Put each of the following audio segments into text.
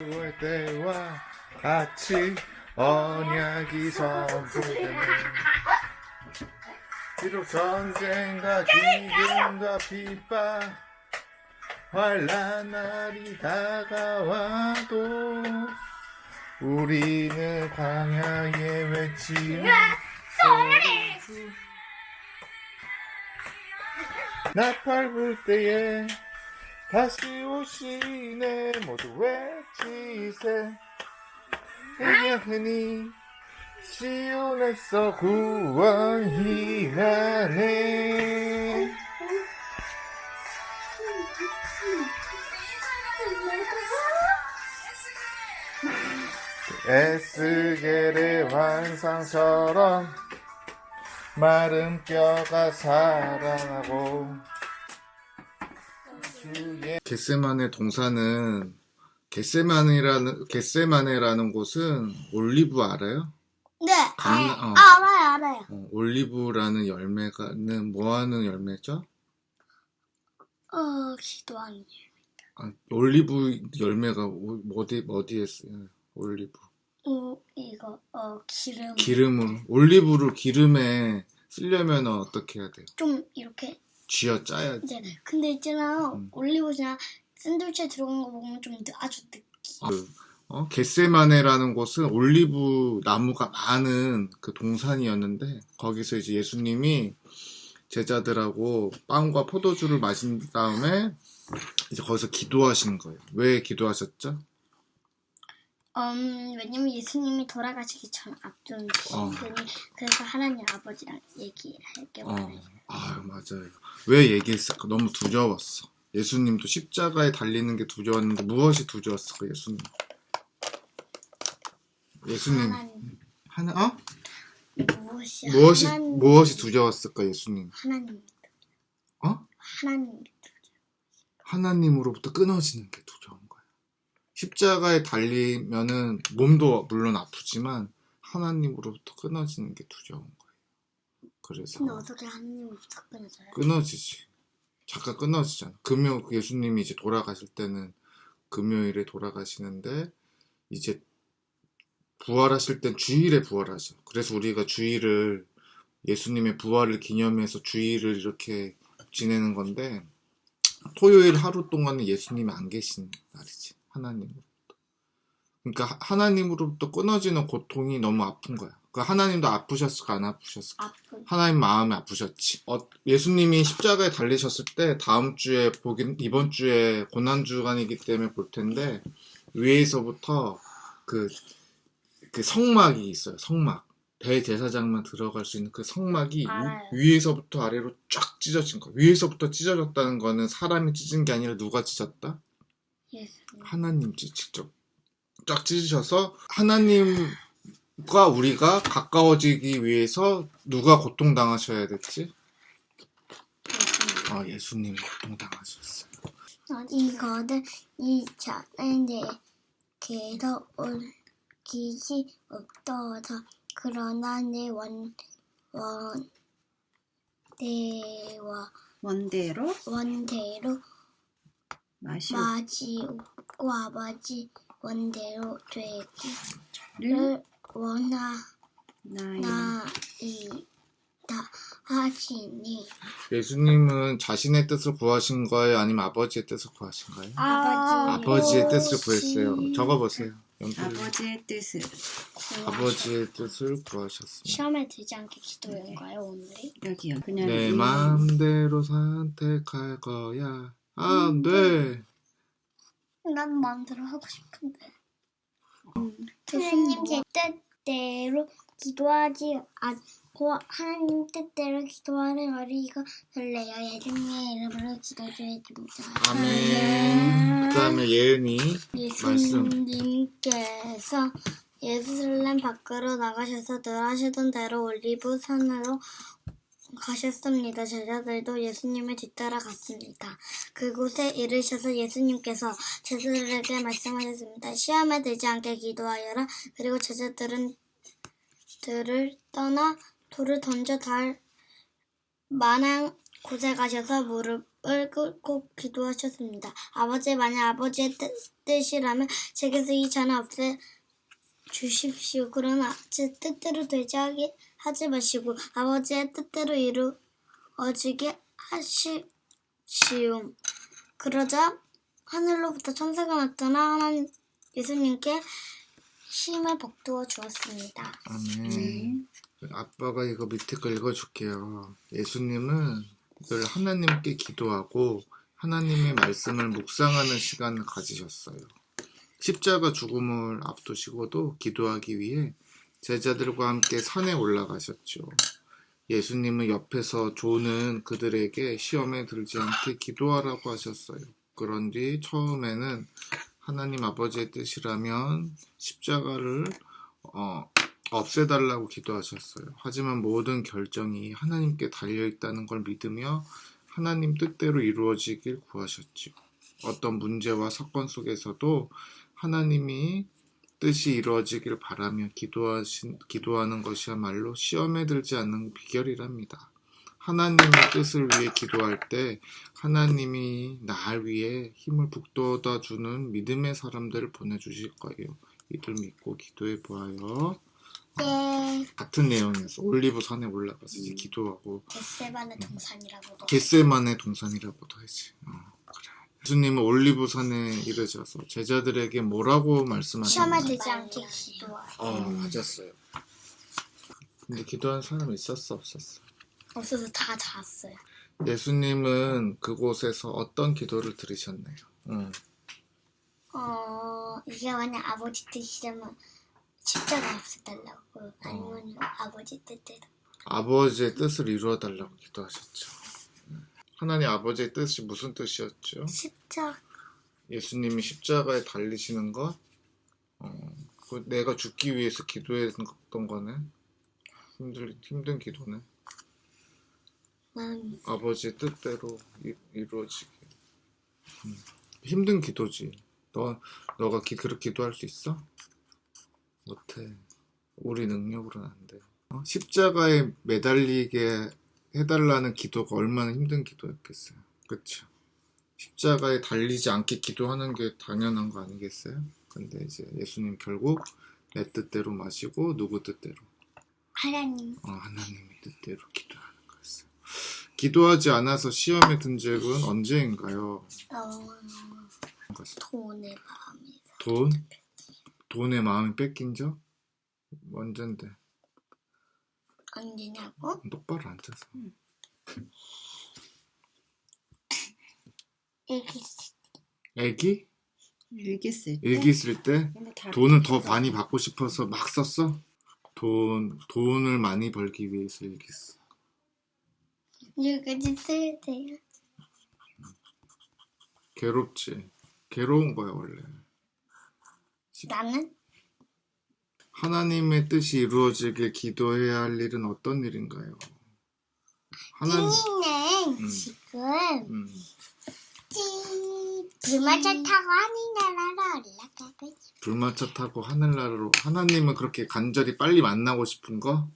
올 때와 같이 언약이 선포되네. 비록 전쟁과 기근과 핍박 환란 날이 다가와도 우리는 광야에 외치는 소리! 나팔 불 때에 다시 오시네. 모두 외치세. 흔히 시온에서 구원이 나네. 에스겔의 환상처럼 마른 뼈가 살아나고 겟세만의 동사는 겟세만이라는 겟세만에라는 곳은 올리브 알아요? 네. 강- 아, 어. 알아요, 알아요. 어, 올리브라는 열매가는 뭐하는 열매죠? 어, 기도하는. 아, 올리브 열매가 어- 어디 어디에 쓰요? 올리브 어, 이거, 어, 기름. 기름을 올리브를 기름에 쓰려면 어떻게 해야 돼요? 좀 이렇게. 쥐어 짜야지. 네. 근데 있잖아요. 음. 올리브나 샌드위치에 들어간 거 보면 좀 느- 아주 느끼. 그, 어, 겟세마네라는 곳은 올리브 나무가 많은 그 동산이었는데 거기서 이제 예수님이 제자들하고 빵과 포도주를 마신 다음에 이제 거기서 기도하신 거예요. 왜 기도하셨죠? 음, 왜냐면 예수님이 돌아가시기 전 앞둔 어. 그래서 하나님 아버지랑 얘기할게 어, 많아요. 아 맞아요. 왜 얘기했을까? 너무 두려웠어. 예수님도 십자가에 달리는 게 두려웠는데 무엇이 두려웠을까? 예수님. 예수님 하나님 하나 어? 무엇이 무엇이 하나님 무엇이 두려웠을까? 예수님. 하나님 어? 하나님 하나님으로부터 끊어지는 게 거예요. 십자가에 달리면은 몸도 물론 아프지만 하나님으로부터 끊어지는 게 두려운 거예요. 그래서 근데 어떻게 하나님부터 끊어져요? 끊어지지. 잠깐 끊어지잖아. 금요 예수님이 이제 돌아가실 때는 금요일에 돌아가시는데 이제 부활하실 땐 주일에 부활하죠. 그래서 우리가 주일을 예수님의 부활을 기념해서 주일을 이렇게 지내는 건데 토요일 하루 동안은 예수님이 안 계신 날이지. 하나님으로부터. 그러니까 하- 하나님으로부터 끊어지는 고통이 너무 아픈 거야. 그 하나님도 아프셨을까 안 아프셨을까? 아픈 하나님 마음이 아프셨지. 어, 예수님이 십자가에 달리셨을 때 다음 주에 보긴 이번 주에 고난 주간이기 때문에 볼 텐데 위에서부터 그, 그 성막이 있어요. 성막. 대제사장만 들어갈 수 있는 그 성막이 알아요. 위, 위에서부터 아래로 쫙 찢어진 거야. 위에서부터 찢어졌다는 거는 사람이 찢은 게 아니라 누가 찢었다? 하나님 찢- 직접 쫙 찢으셔서 하나님과 우리가 가까워지기 위해서 누가 고통당하셔야 됐지? 예수님 아 예수님 고통당하셨어요. 어, 이거는 이 자는데 계속 옮기지 없어서 그러나 내 원 원대와 원대로 원대로 마시오를 마지고 아버지 원대로 되기를 원하나이다 하시니 예수님은 자신의 뜻을 구하신 거예요? 아니면 아버지의 뜻을 구하신 거예요? 아버지 아버지의 뜻을 구했어요. 적어보세요. 연필. 아버지의 뜻을 아버지의 뜻을 구하셨습니다. 시험에 들지 않게 기도인가요 오늘이? 여기요. 그냥 내 이- 마음대로 선택할 거야. 아, 네. 난 마음대로 하고 싶은데. 교수님 제 뜻대로 기도하지 않고 하나님 뜻대로 기도하는 어린이가 될래요. 예수님의 이름으로 기도드립니다. 아멘. 그 다음에 예은이. 예수님께서 예루살렘 밖으로 나가셔서 늘 하시던 대로 올리브 산으로 가셨습니다. 제자들도 예수님을 뒤따라 갔습니다. 그곳에 이르셔서 예수님께서 제자들에게 말씀하셨습니다. 시험에 들지 않게 기도하여라. 그리고 제자들은 들을 떠나 돌을 던져 달 만한 곳에 가셔서 무릎을 꼭 기도하셨습니다. 아버지 만약 아버지의 뜻, 뜻이라면 제게서 이 잔을 없애 주십시오. 그러나 제 뜻대로 되지 하게 하지 마시고 아버지의 뜻대로 이루어지게 하십시오. 그러자 하늘로부터 천사가 나타나 하나님 예수님께 힘을 북두어 주었습니다. 아멘. 네. 아빠가 이거 밑에 거 읽어줄게요. 예수님은 늘 하나님께 기도하고 하나님의 말씀을 묵상하는 시간을 가지셨어요. 십자가 죽음을 앞두시고도 기도하기 위해 제자들과 함께 산에 올라가셨죠. 예수님은 옆에서 조는 그들에게 시험에 들지 않게 기도하라고 하셨어요. 그런 뒤 처음에는 하나님 아버지의 뜻이라면 십자가를 어, 없애달라고 기도하셨어요. 하지만 모든 결정이 하나님께 달려있다는 걸 믿으며 하나님 뜻대로 이루어지길 구하셨죠. 어떤 문제와 사건 속에서도 하나님이 뜻이 이루어지길 바라며 기도하신, 기도하는 것이야말로 시험에 들지 않는 비결이랍니다. 하나님의 뜻을 위해 기도할 때 하나님이 날 위해 힘을 북돋아 주는 믿음의 사람들을 보내주실 거예요. 이들 믿고 기도해 보아요. 네. 같은 내용이었어. 올리브 산에 올라가서 이제 기도하고 겟세반의 동산이라고도. 겟세만의 동산이라고도 하지. 어. 예수님은 올리브 산에 이르셔서 제자들에게 뭐라고 말씀하셨나요? 들지 않게 기도하라. 어, 맞았어요. 근데 기도한 사람 있었어, 없었어? 없어서 다 잤어요. 예수님은 그곳에서 어떤 기도를 들으셨나요? 응. 어, 이게 만약 아버지 뜻이라면 십자가 없애달라고 아니면 아버지 뜻대로 아버지의 뜻을 이루어 달라고 기도하셨죠. 하나님 아버지의 뜻이 무슨 뜻이었죠? 십자가 예수님이 십자가에 달리시는 것, 어, 그 내가 죽기 위해서 기도했던 거네. 힘들, 힘든 기도네. 아버지의 뜻대로 이, 이루어지게. 음, 힘든 기도지. 너, 너가 기, 그렇게 기도할 수 있어? 못해. 우리 능력으로는 안 돼. 어? 십자가에 매달리게 해달라는 기도가 얼마나 힘든 기도였겠어요. 그쵸? 십자가에 달리지 않게 기도하는 게 당연한 거 아니겠어요? 근데 이제 예수님 결국 내 뜻대로 마시고 누구 뜻대로? 하나님 어, 하나님의 뜻대로 기도하는 거였어요. 기도하지 않아서 시험에 든 적은 언제인가요? 어, 돈의 마음이 돈? 돈의 마음이 뺏긴 적? 언젠데? 언제냐고? 똑바로 앉아서. 얘기 애기? 일기 쓸 때. 일기 쓸때뭐 다른 돈을 더. 많이 받고 싶어서 막 썼어? 돈, 돈을 많이 벌기 위해서 일기 써. 여기까지 써야 돼요. 괴롭지. 괴로운 거야, 원래. 나는 하나님의 뜻이 이루어지길 기도해야 할 일은 어떤 일인가요? 하나님, 찐이는 음. 지금 음, 찐 불마차 타고 하늘나라로 올라가고 있어. 불마차 타고 하늘나라로, 하나님은 그렇게 간절히 빨리 만나고 싶은 거?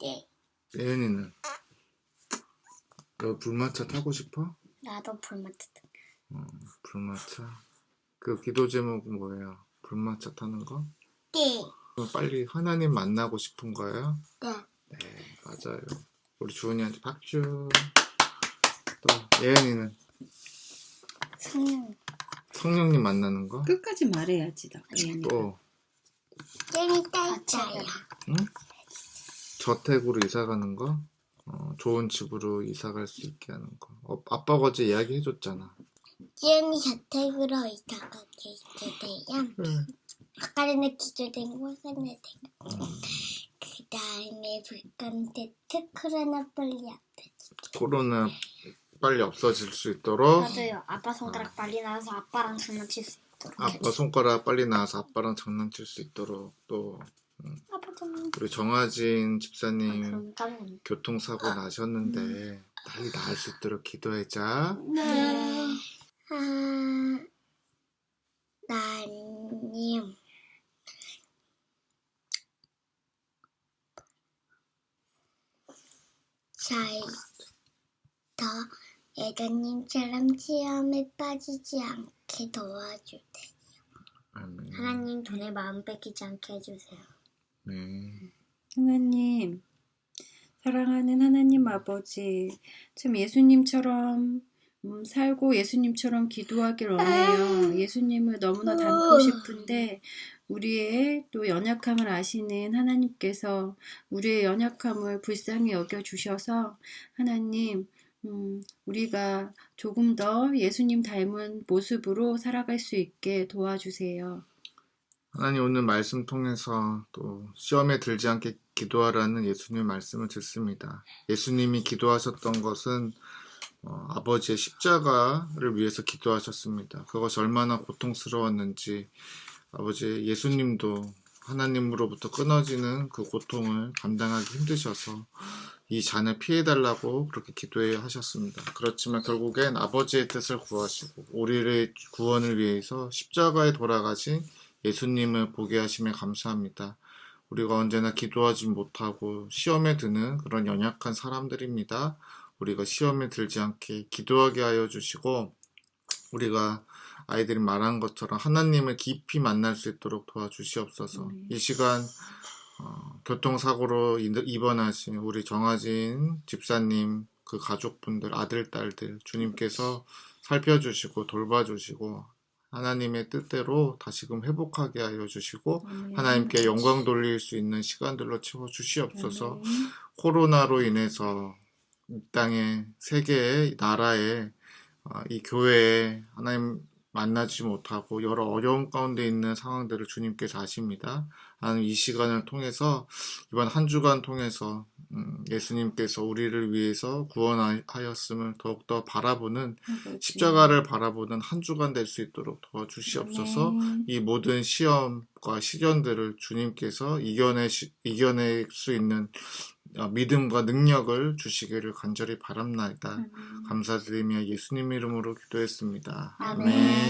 네, 예은이는? 너 불마차 타고 싶어? 나도 불마차 타. 불마차. 그 기도 제목은 뭐예요? 불마차 타는 거? 네, 그럼 빨리 하나님 만나고 싶은 거예요? 네. 네, 맞아요. 우리 주은이한테 박수. 또 예은이는 성령. 성령님 만나는 거? 끝까지 말해야지 나. 예은이. 또 재밌다 있어요. 저택으로 이사 가는 거? 어, 좋은 집으로 이사 갈 수 있게 하는 거. 어, 아빠가 어제 이야기 해줬잖아. 지은이 저택으로 이사 가게 있대요. 아까 전에 기절된 곳은 되고 그 다음에 불건대 트 코로나 빨리 앞에 코로나 빨리 없어질 수 있도록 맞아요. 아빠 손가락 빨리 나와서 아빠랑 장난칠 수 있도록 아빠 손가락 빨리 나와서 아빠랑 장난칠 수 있도록 또 아빠 좀 우리 정화진 집사님 까먹네 교통사고 나셨는데 빨리 나을 수 있도록 기도하자. 네. 아, 나님 사이더에 예전님처럼 시험에 빠지지 않게 도와주세요. 아멘. 하나님 돈에 마음 뺏기지 않게 해주세요. 네. 하나님, 사랑하는 하나님 아버지, 참 예수님처럼 음, 살고 예수님처럼 기도하길 원해요. 예수님을 너무나 닮고 싶은데 우리의 또 연약함을 아시는 하나님께서 우리의 연약함을 불쌍히 여겨 주셔서 하나님, 음, 우리가 조금 더 예수님 닮은 모습으로 살아갈 수 있게 도와주세요. 하나님 오늘 말씀 통해서 또 시험에 들지 않게 기도하라는 예수님의 말씀을 듣습니다. 예수님이 기도하셨던 것은 어, 아버지의 십자가를 위해서 기도하셨습니다. 그것이 얼마나 고통스러웠는지 아버지 예수님도 하나님으로부터 끊어지는 그 고통을 감당하기 힘드셔서 이 잔을 피해달라고 그렇게 기도해 하셨습니다. 그렇지만 결국엔 아버지의 뜻을 구하시고 우리의 구원을 위해서 십자가에 돌아가신 예수님을 보게 하심에 감사합니다. 우리가 언제나 기도하지 못하고 시험에 드는 그런 연약한 사람들입니다. 우리가 시험에 들지 않게 기도하게 하여 주시고 우리가 아이들이 말한 것처럼 하나님을 깊이 만날 수 있도록 도와주시옵소서. 네. 이 시간 어, 교통사고로 이- 입원하신 우리 정화진 집사님 그 가족분들 아들 딸들 주님께서 살펴주시고 돌봐주시고 하나님의 뜻대로 다시금 회복하게 하여 주시고 아멘. 하나님께 영광 돌릴 수 있는 시간들로 채워 주시옵소서. 아멘. 코로나로 인해서 이 땅에 세계의 나라에 어, 이 교회에 하나님 만나지 못하고 여러 어려움 가운데 있는 상황들을 주님께서 아십니다. 하나님 이 시간을 통해서 이번 한 주간 통해서 음, 예수님께서 우리를 위해서 구원하였음을 더욱더 바라보는. 십자가를 바라보는 한 주간 될 수 있도록 도와주시옵소서. 이 모든 시험과 시련들을 주님께서 이겨내, 이겨낼 수 있는 어, 믿음과 능력을 주시기를 간절히 바랍나이다. 아멘. 감사드리며 예수님 이름으로 기도했습니다. 아멘.